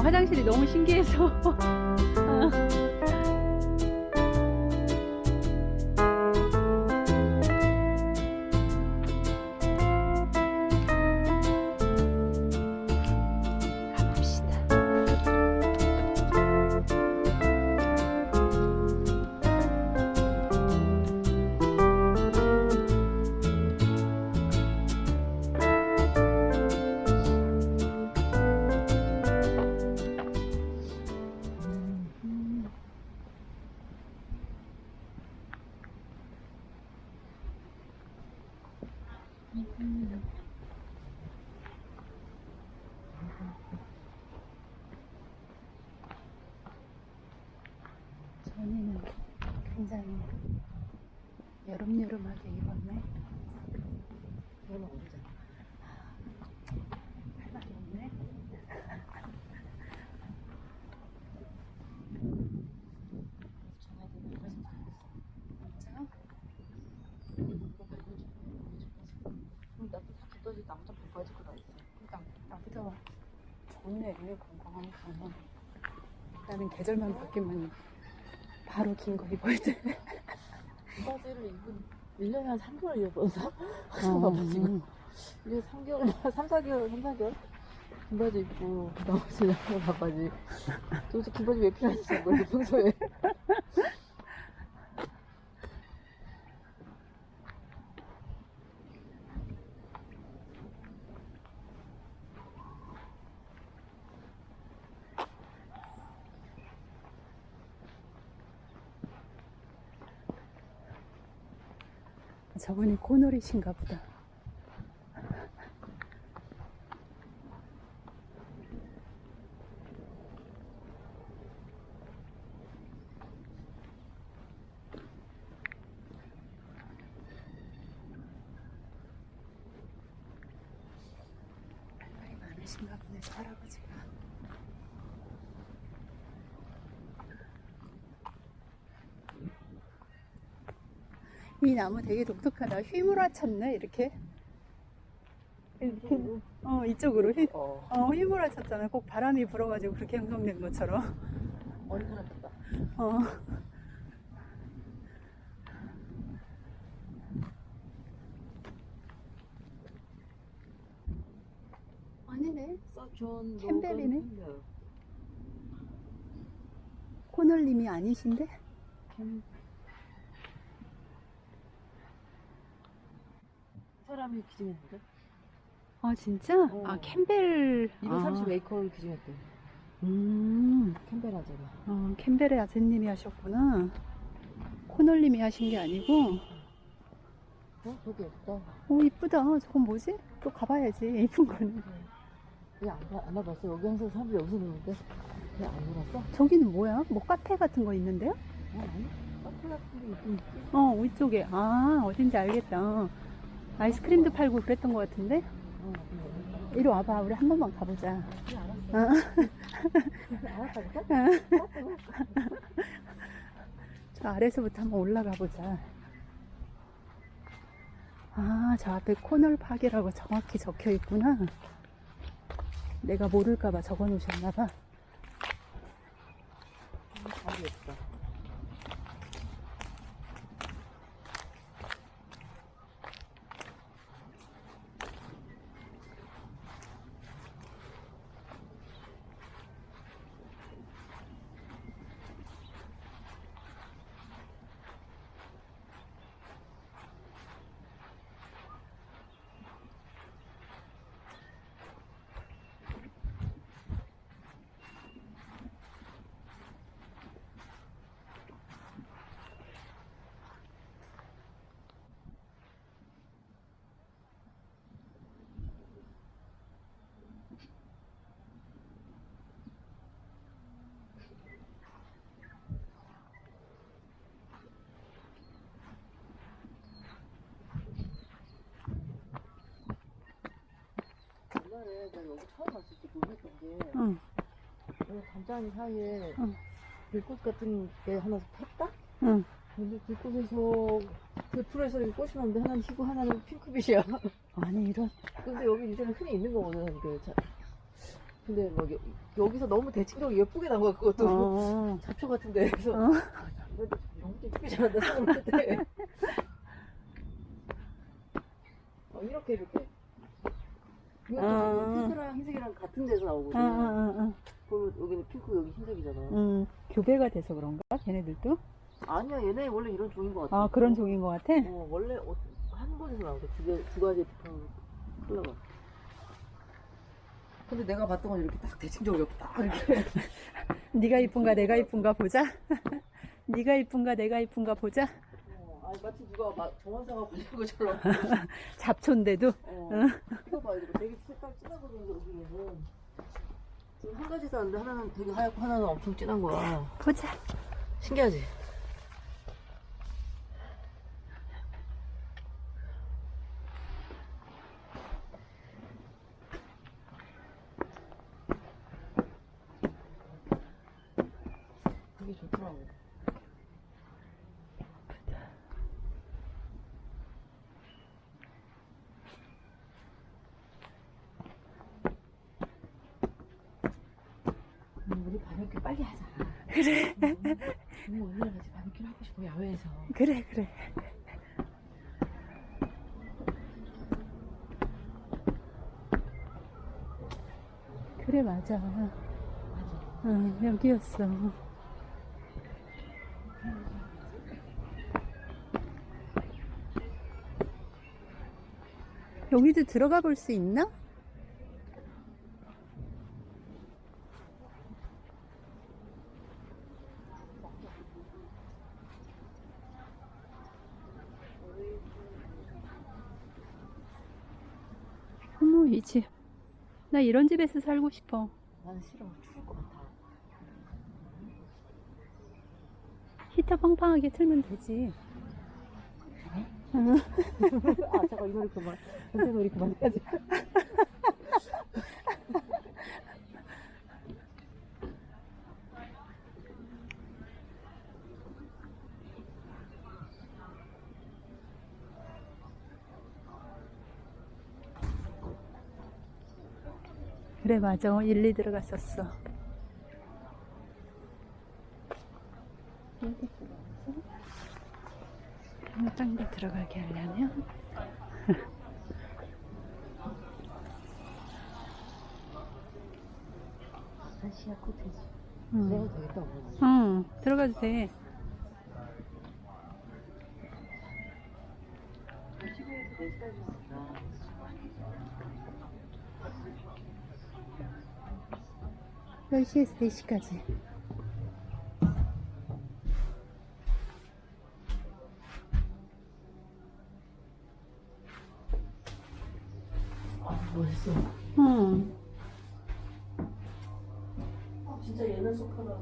화장실이 너무 신기해서. 계절만 바뀌면 바로 긴 거 입어야 돼. 이 바지를 입은 1년에 한 3개월 입어서 어. 봐봐 지금. 이게 3개월, 3, 4개월, 3, 4개월? 긴 바지 입고 나머지 나가 바바지. 도대체 긴 바지 왜 필요한지 모르겠어 평소에. 저분이 코놀이신가 보다. 할 말이 많으신가 보네, 저 할아버지가. 이 나무 되게 독특하다. 휘몰아쳤네, 이렇게. 이렇게. 어, 이쪽으로 휘, 어, 어, 휘몰아쳤잖아. 꼭 바람이 불어가지고 그렇게 형성된 것처럼. 얼큰하다. 어. 아니네. 캠벨이네. 코널님이 아니신데? 캠... 사람이 기증했는데? 아, 진짜? 어. 아, 캠벨. 230 웨이커를 기증했대. 아, 음. 캠벨 하잖아. 어, 캠벨의 아재님이 하셨구나. 코널님이 하신 게 아니고. 어? 되게 예쁘다. 오, 이쁘다. 저건 뭐지? 또 가봐야지. 이쁜 거는. 왜안 안 와봤어? 여기 항상 사람들이 여기서 노는데 왜 안 놀았어? 저기는 뭐야? 뭐 카페 같은 거 있는데요? 어, 아니? 카페 같은 게 있긴 있지. 어, 위쪽에. 아, 어딘지 알겠다. 어. 아이스크림도 팔고 그랬던 것 같은데? 이리 와봐. 우리 한 번만 가보자. 어. 저 아래서부터 한번 올라가 보자. 아, 저 앞에 코널 파기라고 정확히 적혀 있구나. 내가 모를까봐 적어 놓으셨나봐. 잘 옛날에 내가 여기 처음 왔을 때 놀랬던 게 응, 여기 담장 사이에 응. 들꽃 같은 게 하나 폈다? 응. 근데 들꽃에서 그 풀에서 이렇게 꽃이 나는데 하나는 희고 하나는 핑크빛이야. 아니, 이런. 근데 여기 이제는 흔히 있는 거거든. 그 자, 근데 막 여, 여기서 너무 대칭적으로 예쁘게 나온 거야 그것도 어. 잡초 같은데 그래서 어. 너무 예쁘게 생각할 때 어, 이렇게 이렇게 이것도 아. 지금 핑크랑 흰색이랑 같은 데서 나오거든 어, 어, 어. 보면 여기는 핑크 여기 흰색이잖아 음, 교배가 돼서 그런가? 걔네들도? 아니야 얘네 원래 이런 종인 것 같아 아, 그런 종인 것 같아? 어, 원래 어, 한 곳에서 나오고 두, 개, 두 가지 컬러가 근데 내가 봤던 건 이렇게 딱 대칭적으로 딱 이렇게 네가 이쁜가 내가 이쁜가 보자. 네가 이쁜가 내가 이쁜가 보자. 어, 아니 마치 누가 막 정원사가 걸린 것처럼 잡초인데도 어, 이거 봐 이거 되게 색깔 진하거든 여기에는 지금 한 가지 샀는데 하나는 되게 하얗고 하나는 엄청 진한 거야 보자. 신기하지? 되게 좋더라고 음, 우리 바베큐 빨리 하자. 그래. 음, 오늘 같이 싶어 야외에서. 그래 그래. 그래 맞아. 맞아. 응, 여기였어. 여기도 들어가 볼 수 있나? 어머, 이 집. 나 이런 집에서 살고 싶어. 난 싫어. 추울 것 같아. 히터 팡팡하게 틀면 되지. 아, 잠깐 이 노래 그만. 전체 노래 그만까지. 그래 맞아. 어, 일리 들어갔었어. 딴데 들어가게 하려면? 아시아 코테지 응. 응 들어가도 돼. 시골에서 4시간 10시에서 4시까지. 아 멋있어. 응. 아, 진짜 옛날 소파다.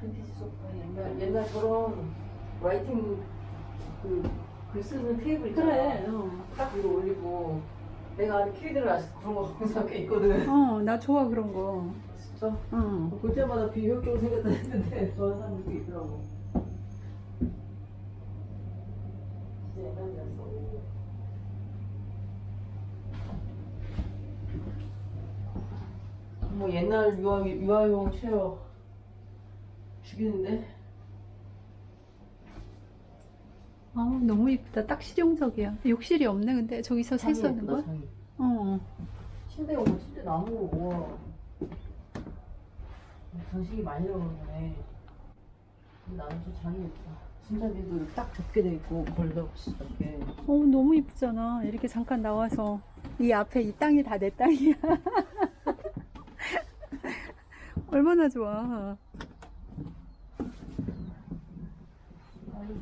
빈티지 소파. 옛날, 옛날처럼 라이팅 그, 글 쓰는 테이블 있잖아. 그래 어. 딱 위로 올리고. 내가 아는 키위들을 아직 그런 거 항상 꽤 있거든. 어, 나 좋아, 그런 거. 진짜? 응. 볼 때마다 비효율적으로 생겼다 했는데 좋아하는 사람들도 있더라고. 진짜 옛날이었어. 뭐 옛날 유아, 유아용 체어 죽이는데? 아, 너무 이쁘다. 딱 실용적이야. 욕실이 없네, 근데. 저기서 세수하는 거야? 장이. 어. 침대 오면 침대 나무 우와. 전식이 많이. 근데 나는 저 장이 예쁘다. 손잡이도 이렇게 딱 접게 돼 있고 걸다 없이 이렇게. 어, 너무 이쁘잖아. 이렇게 잠깐 나와서. 이 앞에 이 땅이 다 내 땅이야. 얼마나 좋아. 아유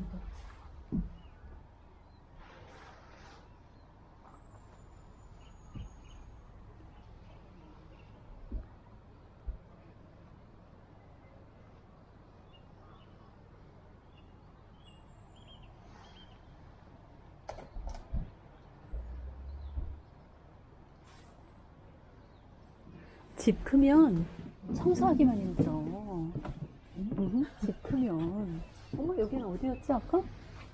집 크면 청소하기만 힘들어. 응? 집 크면. 어머, 여기는 어디였지, 아까?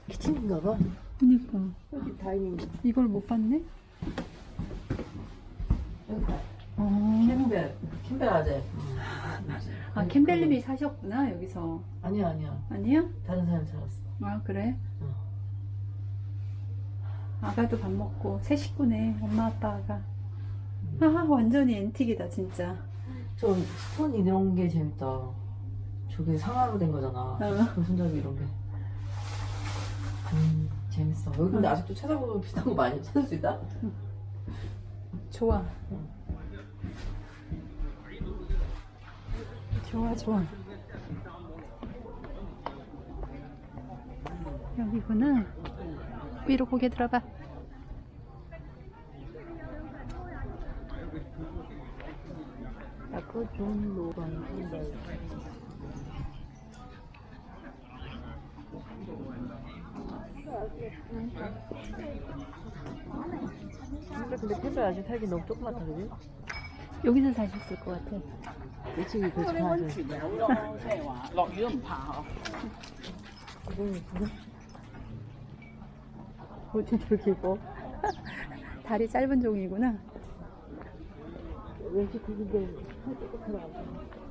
키친인가 봐. 그니까. 여기 다이닝. 이걸 못 봤네? 어. 캠벨 캠벨 아재 아 캠벨님이 사셨구나 여기서 아니야 아니야 아니야? 다른 사람 살았어 아 그래? 어. 아가도 밥 먹고 새 식구네 엄마 아빠가 아 완전히 앤틱이다 진짜. 저 스톤 이런 게 재밌다. 저게 상하로 된 거잖아. 어. 그 손잡이 이런 게. 음, 재밌어. 여기 근데 아직도 찾아보면 비슷한 거 많이 찾을 수 있다? 좋아. 좋아 좋아. 여기구나. 위로 고개 들어봐 작가 존 로건입니다. 근데 펜벨 아직 살기 너무 조그맣다 그지? 여기서 사셨을 것 같아. 이쪽이 그 좋아하죠. 어, 진짜 이렇게 이뻐. 다리 짧은 종이구나. 왠지 그게 살짝 들어가고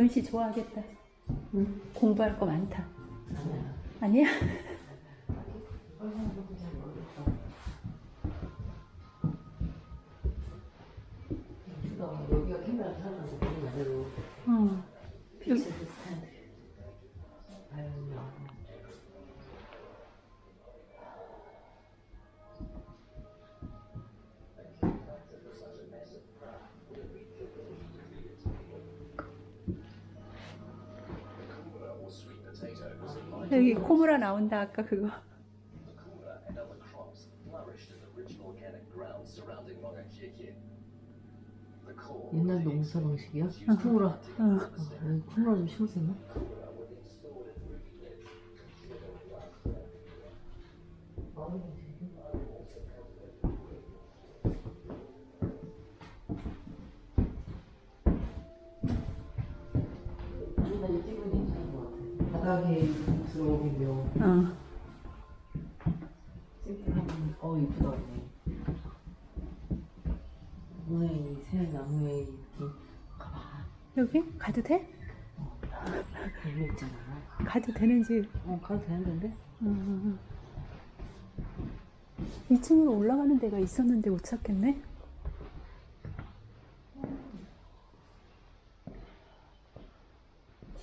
재훈 씨 좋아하겠다. 응? 공부할 거 많다. 아니야 코무라 나온다 아까 그거 옛날 농사 방식이야? 쿠무라 어. 어, 여기 쿠무라 좀 심었었나? 바닥에 들어오기며 어. 어 이쁘다 언니 나무에 새 나무에 이렇게 가봐. 여기? 가도 돼? 별로 있잖아. 가도 되는지. 어 가도 되는데? 어. 2층으로 올라가는 데가 있었는데 못 찾겠네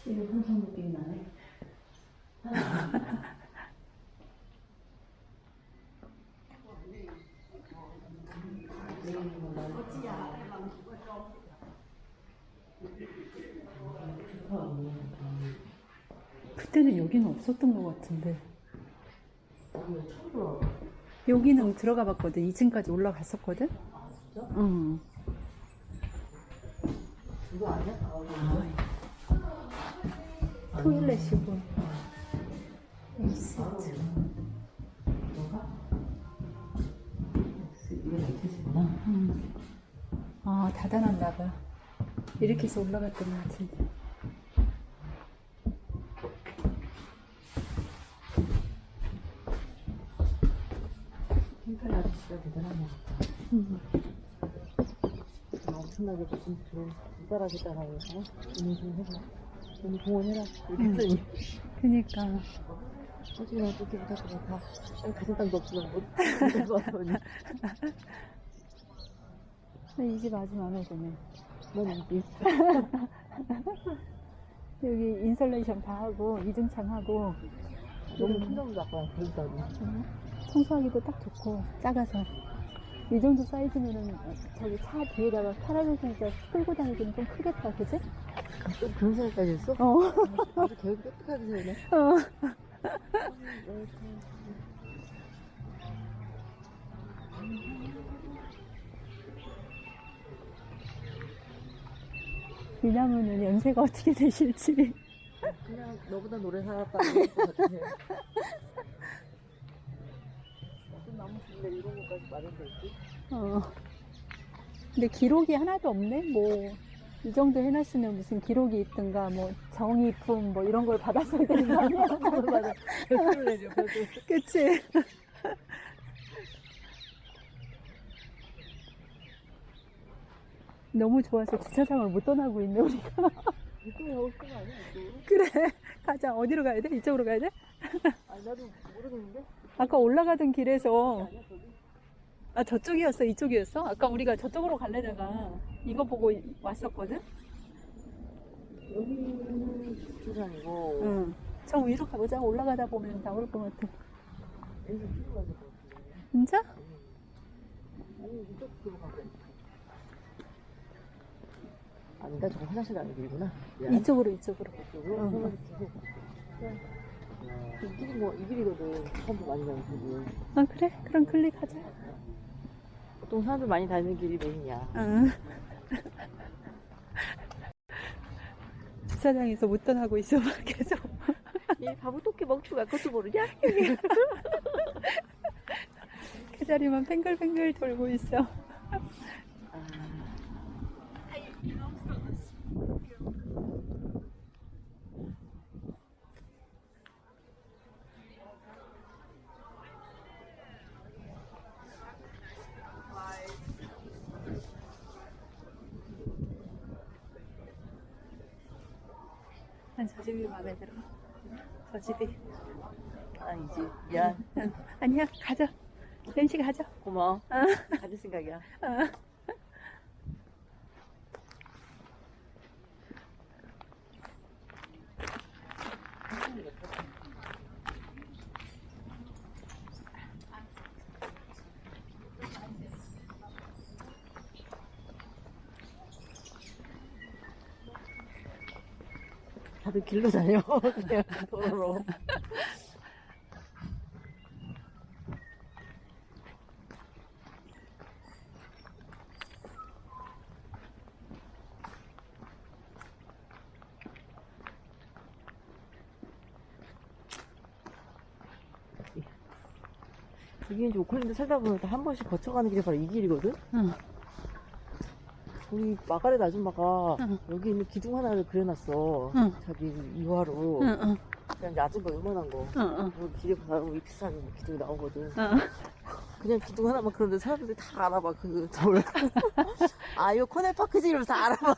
집에 항상 느낌이 나네 그때는 여기는 없었던 것 같은데. 들어 여기는 들어가 봤거든. 2층까지 올라갔었거든? 아? 응. 그거 아니야? 아, 토일렛이고 세트. 뭔가? 이게 밑에서구나. 음. 아 닫아놨나 봐. 이렇게 해서 올라갔던 것 같은데 아저씨가 대단한 것 같다 음. 엄청나게 무슨 좋은 이따라기 따라고 어? 인생 해서 오늘 공원 해라. 이렇게 했더니. 그니까. 솔직히 어떻게 부탁드려 다 가진 땅도 없으면 못 못해서 왔더니 이 집 아주 마음에 드네. 넌 인기. 여기 인설레이션 다 하고 이중창 하고. 너무 큰정도 아까 그랬다니 청소하기도 딱 좋고 작아서 이 정도 사이즈면은 저기 차 뒤에다가 자 끌고 다니기는 좀 크겠다 그지? 또 그런 생각까지 했어? 어. 아주 계획 똑똑하게 세우네 어. 이 나무는 연세가 어떻게 되실지. 그냥 너보다 노래 살았다는 것 같아. 줄래 이런 것까지 마련돼 있지? 어. 근데 기록이 하나도 없네? 뭐, 이 정도 해놨으면 무슨 기록이 있든가, 뭐, 정의품, 뭐, 이런 걸 받았어야 되는 거 아니야? 그치? 너무 좋아서 주차장을 못 떠나고 있네, 우리가. 이쪽에 가고 싶은 거 아니야, 이쪽으로? 그래. 가자. 어디로 가야 돼? 이쪽으로 가야 돼? 아니, 나도 모르겠는데? 아까 올라가던 길에서? 아, 저쪽이었어? 이쪽이었어? 아까 우리가 저쪽으로 갈래다가 이거 보고 왔었거든? 여기는 주차장이고, 응. 저 위로 가보자. 올라가다 보면 나올 것 같아. 진짜? 아니, 이쪽 길로 가자. 아니다, 저거 화장실 가는 길이구나. 이쪽으로, 이쪽으로. 이쪽으로? 응. 이 길이 뭐, 이 길이거든. 사람들 많이 가는 길이. 아, 그래? 그럼 클릭하자. 보통 사람들 많이 다니는 길이 메인이야. 응. 주차장에서 못 떠나고 있어, 막 계속. 이 바보 토끼 멍충아 그것도 모르냐? 그 자리만 뱅글뱅글 돌고 있어. 난 저 집이 마음에 들어. 저 집이. 아니지. 응. 아니야, 가자. 렌시 가자. 고마워. 어. 가질 생각이야. 길로 다녀. 그냥 도로로. 이게 이제 오클랜드 살다 보면 한 번씩 거쳐가는 길이 바로 이 길이거든? 응. 우리 마가렛 아줌마가 응. 여기 있는 기둥 하나를 그려놨어. 응. 자기 이화로. 응, 응, 그냥 거, 요만한 거. 여기 길에 이 비싼 기둥이 나오거든. 응. 그냥 기둥 하나만 그런데 사람들이 다 알아봐, 그 돌. 아, 이거 코넬파크지? 이러면서 다 알아봐.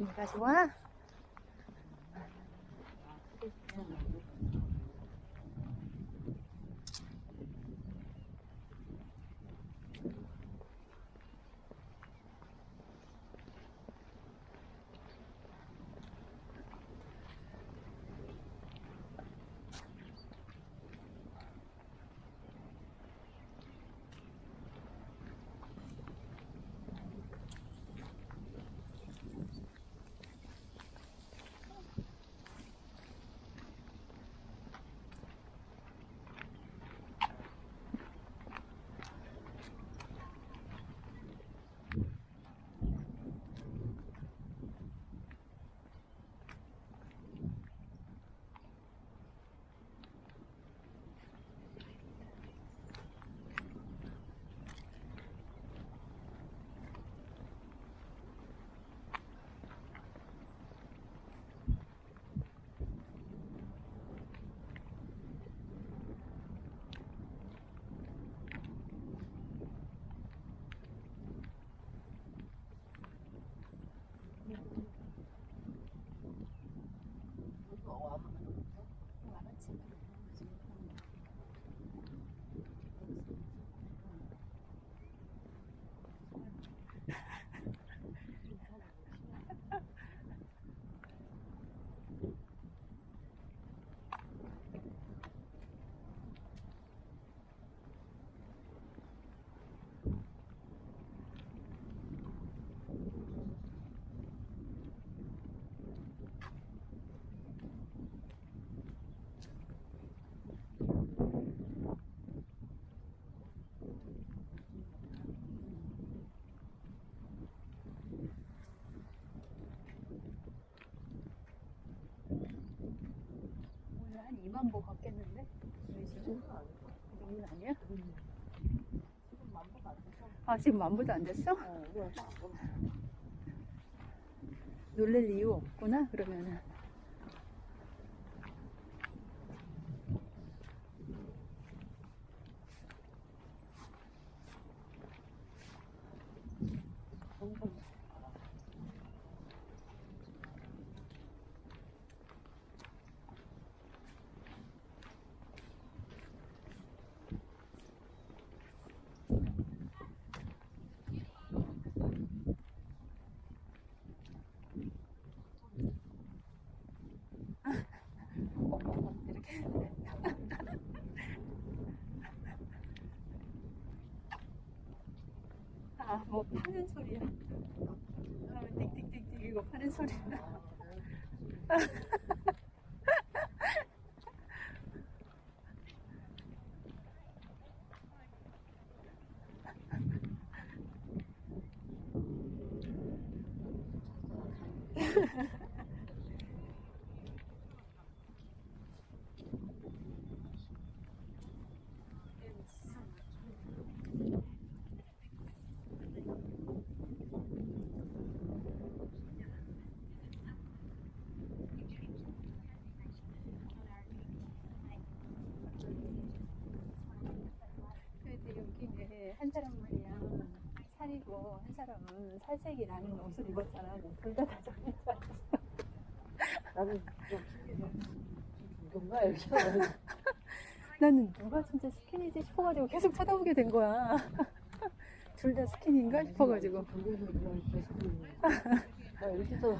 여기까지 한 2만 보? 그 정도는 아니야? 지금 만보가 안 됐어. 아, 지금 만 보도 안 됐어? 어, 놀랄 이유 없구나, 그러면은. 점점 이렇게. 아, 뭐 파는 소리야. 아, 띡띡띡띡 이거 파는 소리야. 그래도 여기는 한 사람 말이야 살이고 한 사람은 살색이 나는 옷을 입었잖아. 둘다 다정인 줄 알았어. 나는 좀 이건가 이렇게 나는 누가 진짜 skin이지 싶어가지고 계속 쳐다보게 된 거야. 둘 다 skin인가 싶어가지고. 나 이렇게 또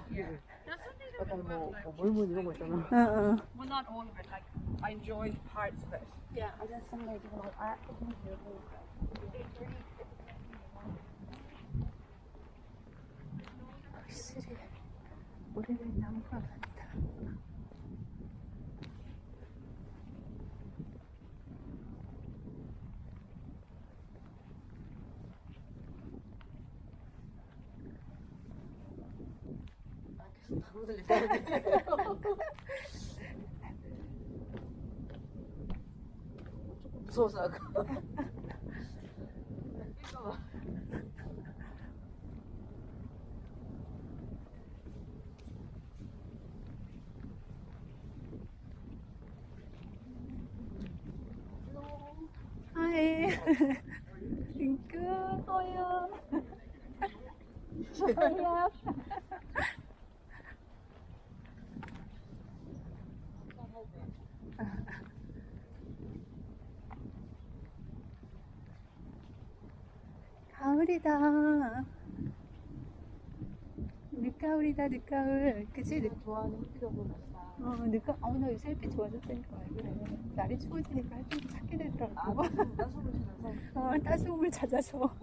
약간 뭐, 뭐 몰몬 이런 거 있잖아. 어, 어. Well, not all of it. Like I enjoyed parts of it. Yeah, I just some like art. 확실히 오래된 나무가 많다. 들리는데. 조금 무서워서 아까. How are you? yeah. 가을이다. 늦가을이다, 늦가을. 그치? 늦, 좋아하는 햇빛하고 맛있다. 어, 늦가, 어, 나 요새 햇빛 좋아졌다니까. 왜 그래. 날이 추워지니까 햇빛이 찾게 되더라고. 아, 따뜻한 따뜻한 어, 따스움을 찾아서.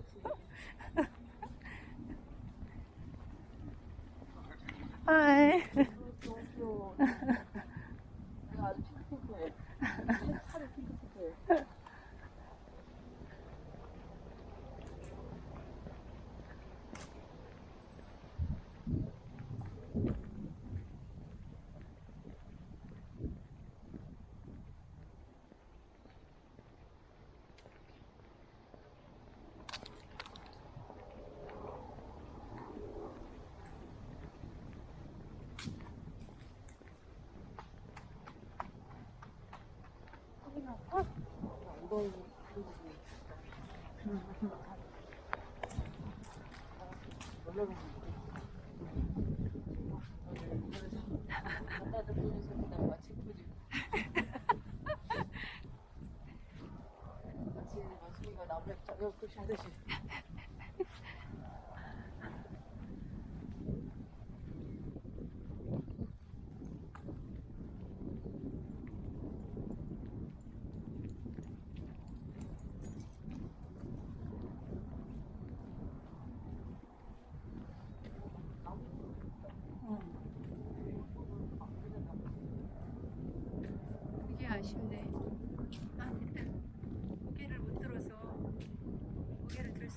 살이 핑크핑크해. 엉덩이 보여주지. 놀라는 나도 보면서 그냥 마치 보지. 마치 마치가 나무에 자격 표시하듯이. 그게 아쉽네. 아, 고개를 못 들어서 고개를 들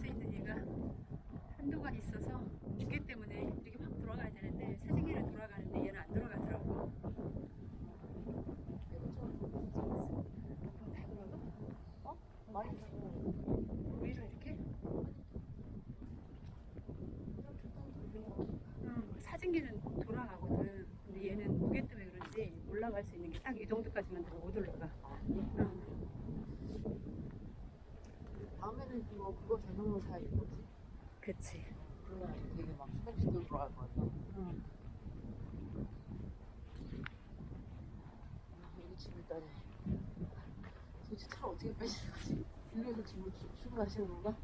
사진기는 돌아가거든. 근데 얘는 무게 때문에 그런지 올라갈 수 있는 게 딱 이 정도까지만 들어 못 올라가. 응. 다음에는 뭐 그거 전용으로 사야겠지. 그치. 그러면 되게 막 수납시도 들어갈 것 같아. 응. 여기 집을 따니. 도대체 차를 어떻게 빼시는 거지? 집으로 출- 출근하시는 건가?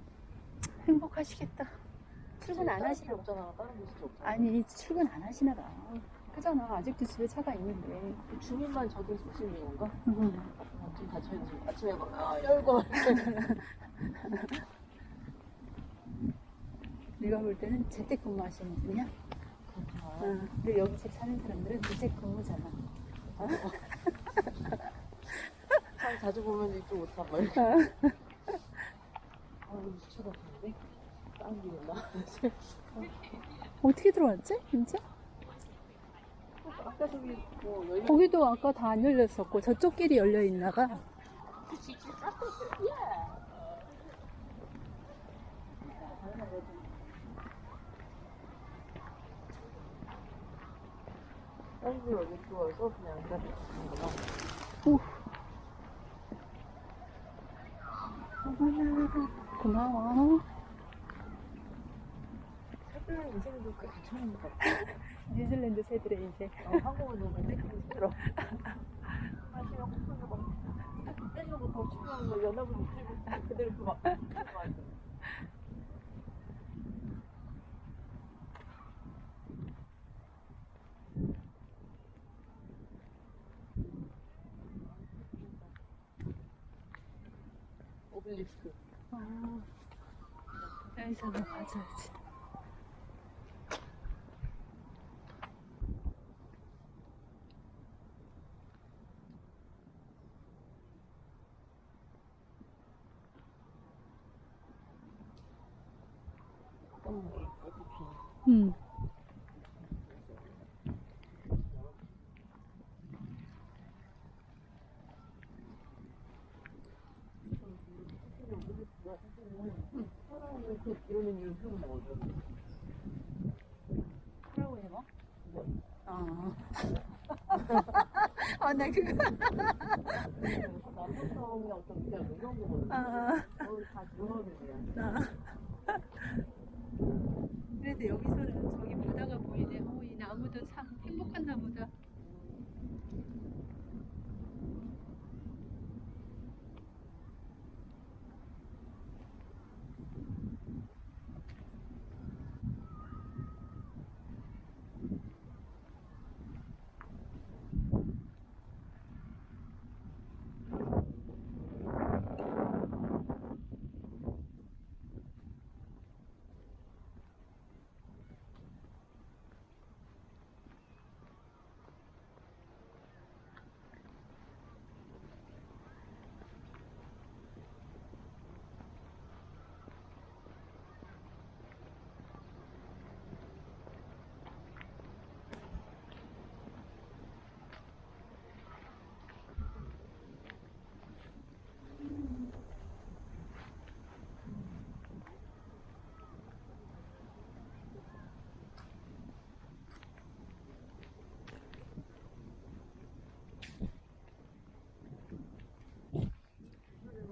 행복하시겠다. 출근 안 다른 하시나 없잖아. 다른 곳이 없잖아. 아니 출근 안 하시나 봐. 그잖아. 아직도 집에 차가 있는데. 그 주민만 저기 쓰시는 건가? 응. 아, 좀 닫혀있지. 아침에 막, 아, 열고. 내가 볼 때는 재택근무 하시는 분이야. 그렇구나. 응. 근데 여기 집 사는 사람들은 재택근무잖아. 참 자주 보면 이쪽 옷다 말. 아, 쳐다 보는데? 다른 길 있나? 어떻게 들어왔지? 진짜? 아까 저기 뭐 열려 거기도 아까 다 안 열렸었고 저쪽 길이 열려 있나 봐. 다른 길 어디 들어와서 그냥 그냥 가는구나. 고마워. 새들은 인생도 꽤 괜찮은 것 같아. 뉴질랜드 새들의 인생. 어, 한국은 너무 힘들어. 마시면 코코넛 막 떼는 거더 중요한 거 연합을 못 들고 그대로 그막 오벨리스크. 아, 여기서 뭐 가져야지. 응. 그 해봐. 아. 아, 나 그거. 남성성의 어떤 그냥 이런. 아, 거기 다 들어가는 거야. 아. 그래도 여기서는 저기 바다가 보이네. 어, 이 나무도 참 행복한 나무다.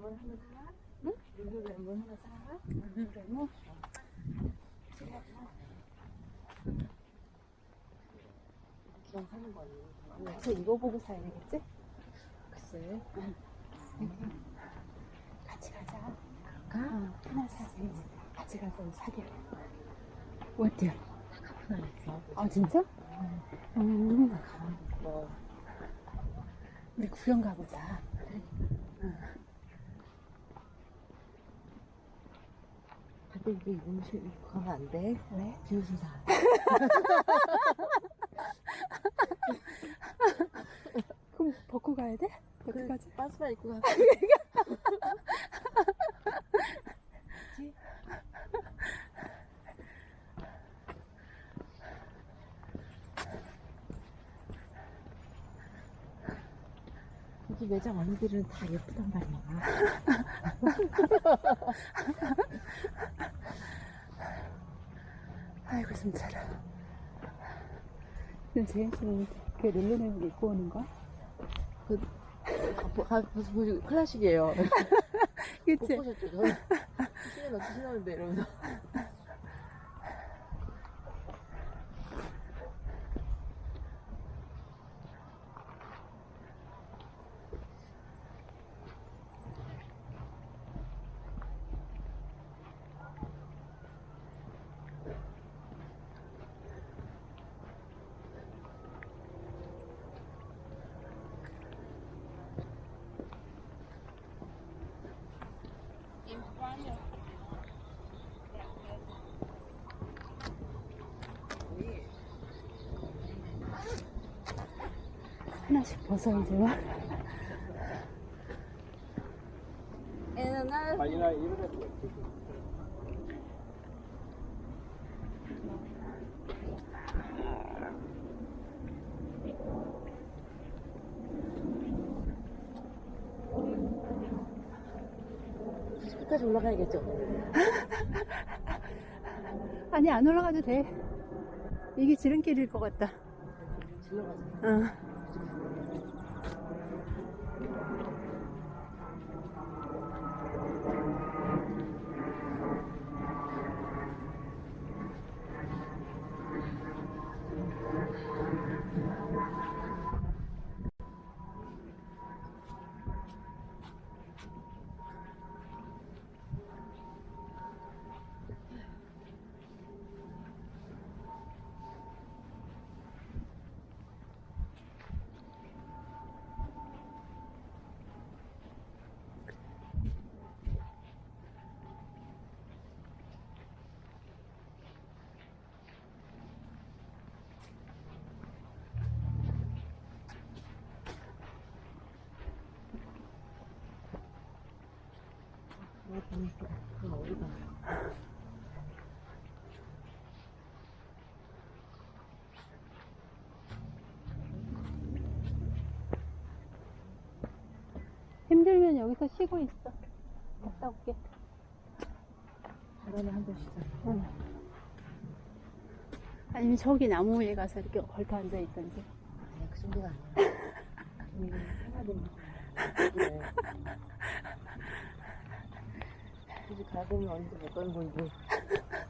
룰루 레몬 하나 사. 레몬? 그냥 사는 거 아니에요? 가서 이거 보고 사야 되겠지? 글쎄. 같이 가자. 가? 어, 하나 사지. 같이 가서 사게. 어때요? 하나 있어. 아, 진짜? 음, 가만히 있어. 우리 구경 가보자. 근 데 이게 입으면 실 입고 가면 안 돼. 왜? 비웃음 사. 그럼 벗고 가야 돼? 어떡하지? 반스만 입고 가. 여기 매장 언니들은 다 예쁘단 말이야. 아이고, 숨차라. 그럼 재현 씨는 그 룰루렘을 입고 오는 거야? 가, 가, 벌써 보시 클래식이에요. 못 그치? 보셨죠? 저는 신은 어떻게 신었는데 이러면서. 와. 끝까지 올라가야겠죠? 아니 안 올라가도 돼. 이게 지름길일 것 같다. 질러가자. 어 힘들면 여기서 쉬고 있어. 갔다 올게. 바람에 한잔 쉬자. 아니면 저기 나무 위에 가서 이렇게 걸터 앉아 있던지. 아니야, 그 정도가 아니야. 가보면 언제 못 가는 건지.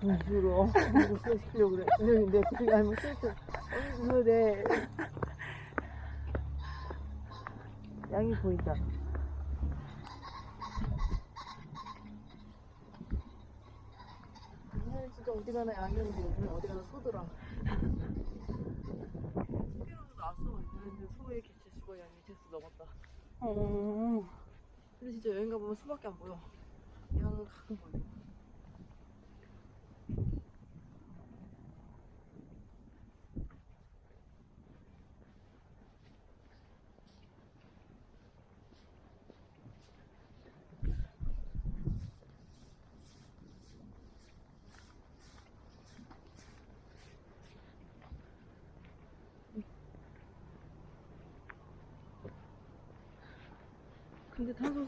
일부러 이거 소시키려고 그래. 근데 그게 아니면 스트레스 어느 그래. 양이 보인다. 진짜 어디 가나 양이었는데 오늘 어디 가나 소더라. 소개로도 나왔어. 그런데 소의 개체 수가 양이 제수 넘었다. 어. 근데 진짜 여행 가보면 소밖에 안 보여. 가끔 보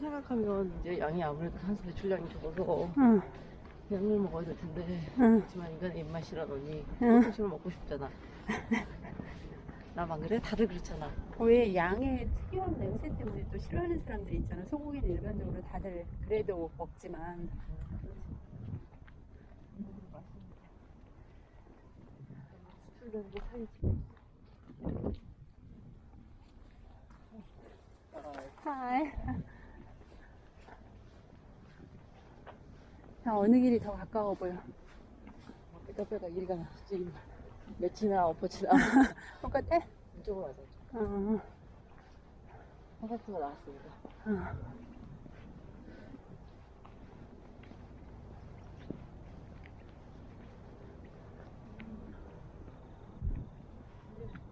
생각하면 이제 양이 아무래도 탄소 배출량이 적어서 응. 양을 먹어야 될 텐데 응. 그렇지만 인간의 입맛이라더니 응. 소식을 먹고 싶잖아 나만 그래? 다들 그렇잖아 왜 양의 특이한 냄새 때문에 또 싫어하는 사람들이 있잖아. 소고기는 일반적으로 다들 그래도 먹지만. 수출되는 게 사이지 하 이. 자, 어느 길이 더 가까워 보여? 뼈뼈가 일가 지금 매치나 엎어치나 똑같아? 이쪽으로 가자 어. 콘서트가 나왔습니다 어.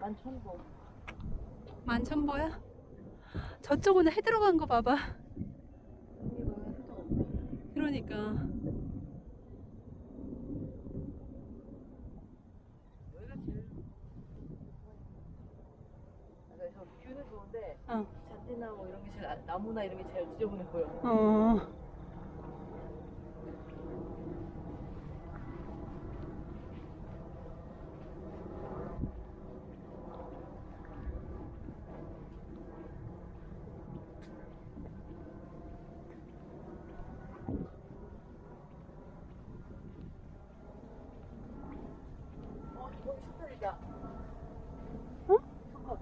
만천보 만천보야? 저쪽은 해 들어간 거 봐봐. 그러니까. 여기가 제일 저 뷰는 좋은데 어. 잔디나 뭐 이런 게 제일 안- 나무나 이런 게 제일 지저분해 보여 어. 거기 슈퍼리다. 어? 잠깐.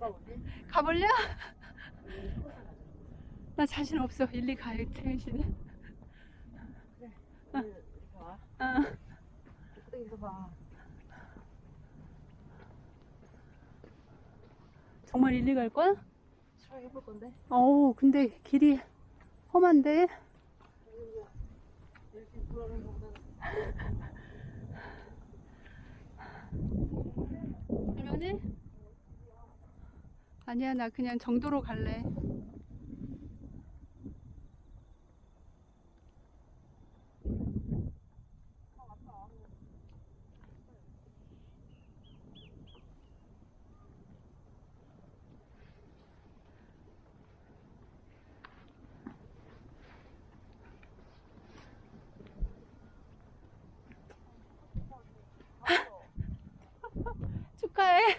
가볼래? 가볼래? 나 자신 없어. 일리 가요, 태현 씨는. 이렇게 와. 어. 여기서 봐. 정말 일리 갈 거야? 수락 해볼 건데. 어우, 근데 길이 험한데? 이렇게 할머니? 아니야, 나 그냥 정도로 갈래. 축하해.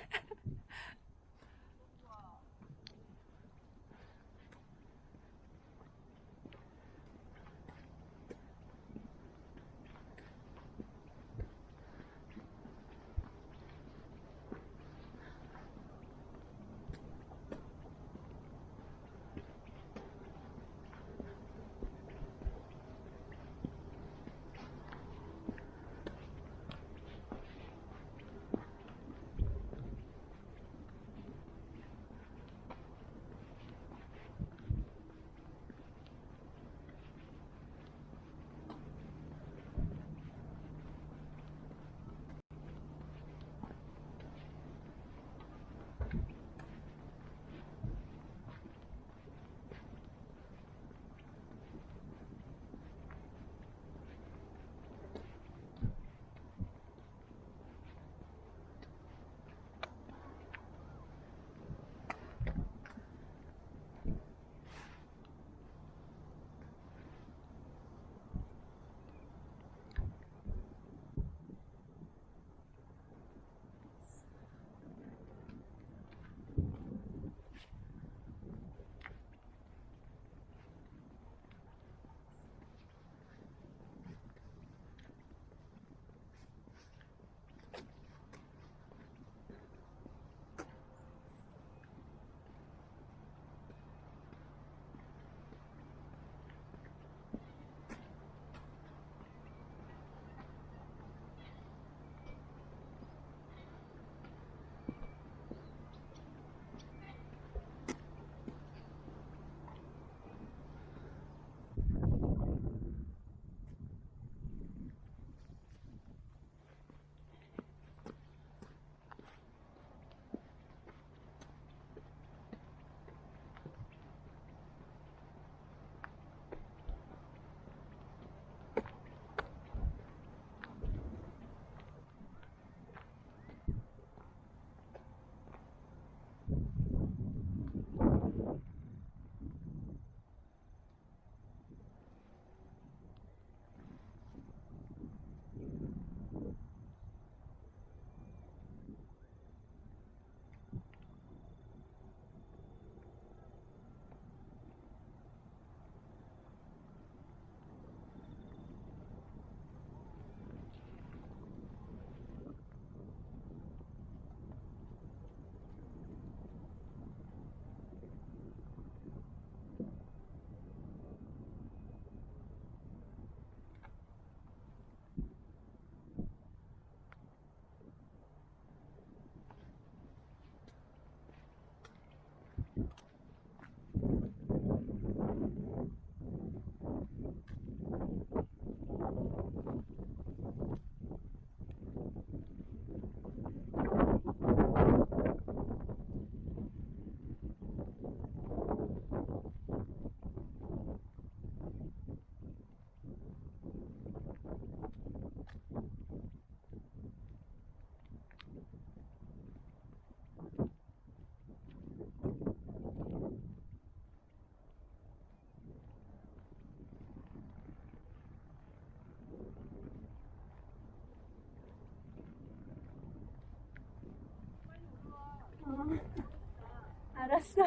是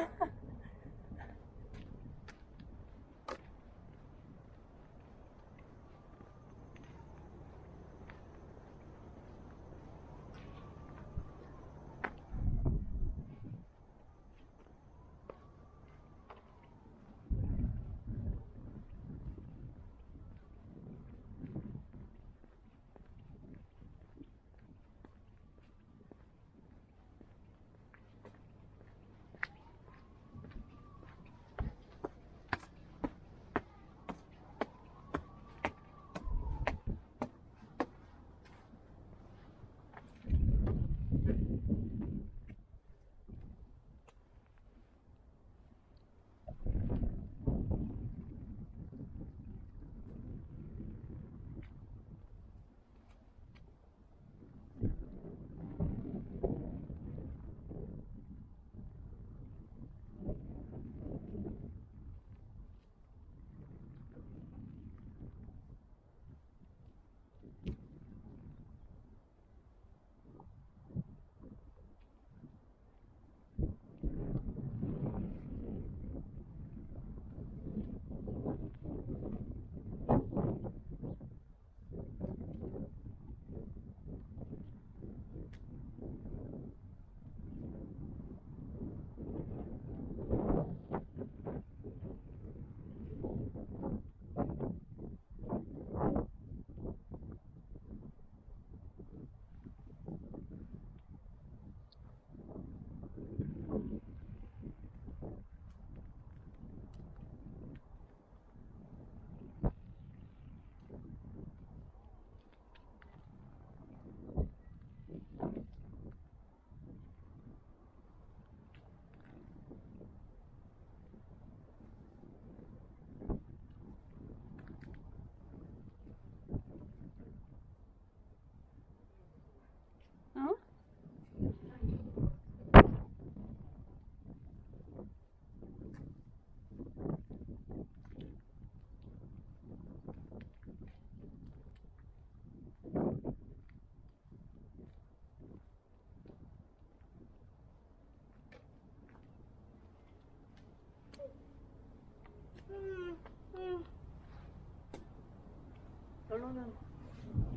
결론은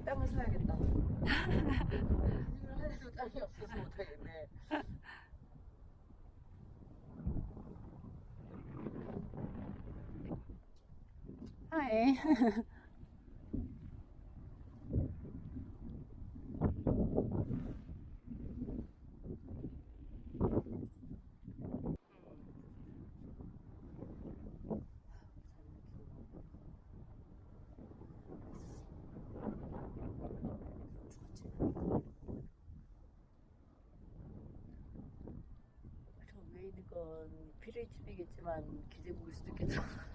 땅을 사야겠다. 일을 하려도 땅이 없어서 못하겠네. 하이. 피레이집이겠지만 기재국일 수도 있겠다. 피레이집이겠지.